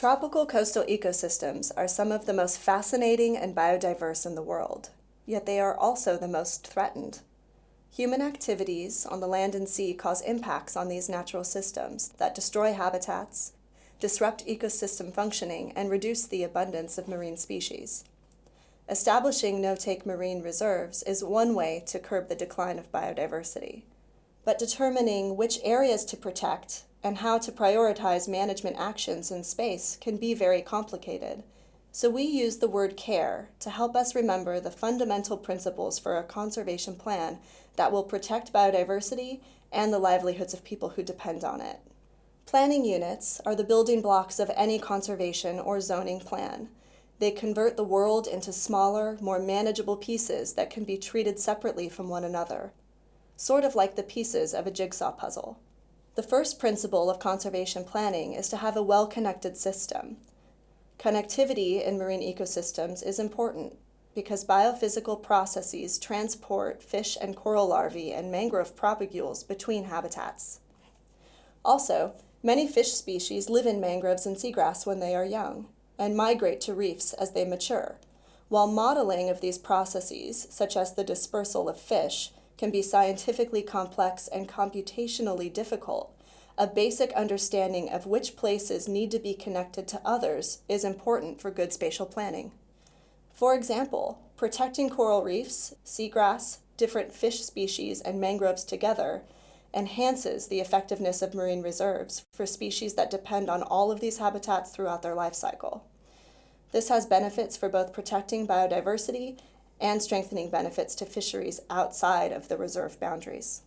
Tropical coastal ecosystems are some of the most fascinating and biodiverse in the world, yet they are also the most threatened. Human activities on the land and sea cause impacts on these natural systems that destroy habitats, disrupt ecosystem functioning, and reduce the abundance of marine species. Establishing no-take marine reserves is one way to curb the decline of biodiversity. But determining which areas to protect and how to prioritize management actions in space can be very complicated. So we use the word care to help us remember the fundamental principles for a conservation plan that will protect biodiversity and the livelihoods of people who depend on it. Planning units are the building blocks of any conservation or zoning plan. They convert the world into smaller, more manageable pieces that can be treated separately from one another, sort of like the pieces of a jigsaw puzzle. The first principle of conservation planning is to have a well-connected system. Connectivity in marine ecosystems is important because biophysical processes transport fish and coral larvae and mangrove propagules between habitats. Also, many fish species live in mangroves and seagrass when they are young and migrate to reefs as they mature, while modeling of these processes, such as the dispersal of fish, can be scientifically complex and computationally difficult, a basic understanding of which places need to be connected to others is important for good spatial planning. For example, protecting coral reefs, seagrass, different fish species, and mangroves together enhances the effectiveness of marine reserves for species that depend on all of these habitats throughout their life cycle. This has benefits for both protecting biodiversity and strengthening benefits to fisheries outside of the reserve boundaries.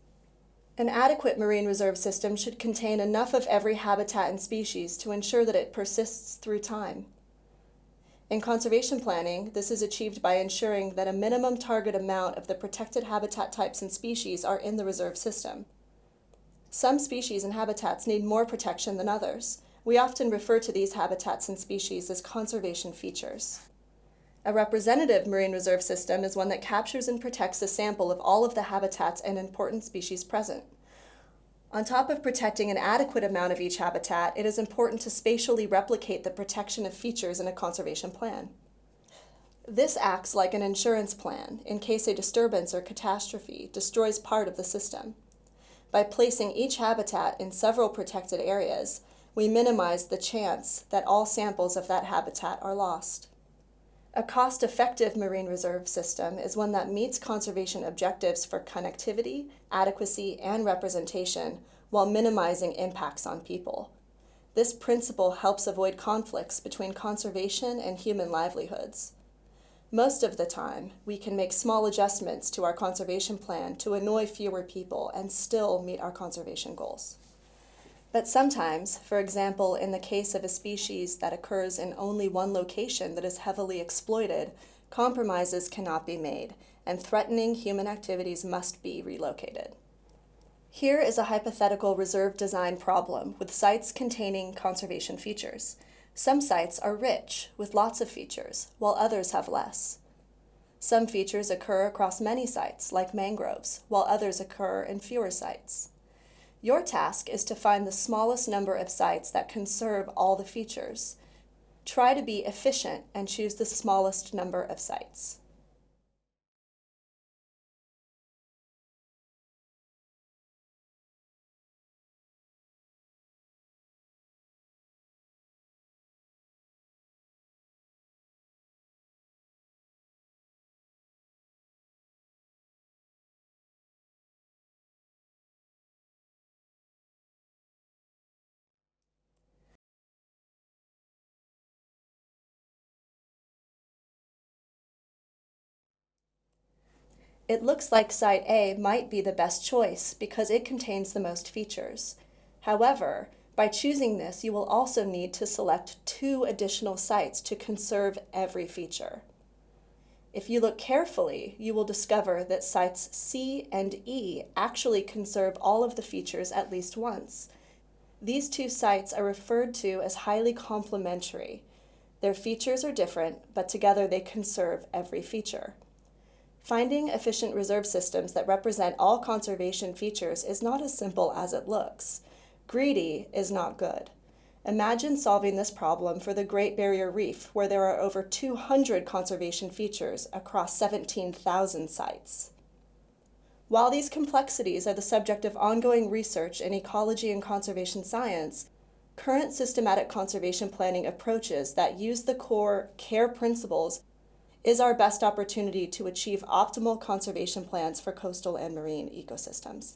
An adequate marine reserve system should contain enough of every habitat and species to ensure that it persists through time. In conservation planning, this is achieved by ensuring that a minimum target amount of the protected habitat types and species are in the reserve system. Some species and habitats need more protection than others. We often refer to these habitats and species as conservation features. A representative marine reserve system is one that captures and protects a sample of all of the habitats and important species present. On top of protecting an adequate amount of each habitat, it is important to spatially replicate the protection of features in a conservation plan. This acts like an insurance plan in case a disturbance or catastrophe destroys part of the system. By placing each habitat in several protected areas, we minimize the chance that all samples of that habitat are lost. A cost-effective marine reserve system is one that meets conservation objectives for connectivity, adequacy, and representation while minimizing impacts on people. This principle helps avoid conflicts between conservation and human livelihoods. Most of the time, we can make small adjustments to our conservation plan to annoy fewer people and still meet our conservation goals. But sometimes, for example, in the case of a species that occurs in only one location that is heavily exploited, compromises cannot be made, and threatening human activities must be relocated. Here is a hypothetical reserve design problem with sites containing conservation features. Some sites are rich, with lots of features, while others have less. Some features occur across many sites, like mangroves, while others occur in fewer sites. Your task is to find the smallest number of sites that conserve all the features. Try to be efficient and choose the smallest number of sites. It looks like Site A might be the best choice because it contains the most features. However, by choosing this, you will also need to select two additional sites to conserve every feature. If you look carefully, you will discover that sites C and E actually conserve all of the features at least once. These two sites are referred to as highly complementary. Their features are different, but together they conserve every feature. Finding efficient reserve systems that represent all conservation features is not as simple as it looks. Greedy is not good. Imagine solving this problem for the Great Barrier Reef, where there are over 200 conservation features across 17,000 sites. While these complexities are the subject of ongoing research in ecology and conservation science, current systematic conservation planning approaches that use the core CARE principles is our best opportunity to achieve optimal conservation plans for coastal and marine ecosystems.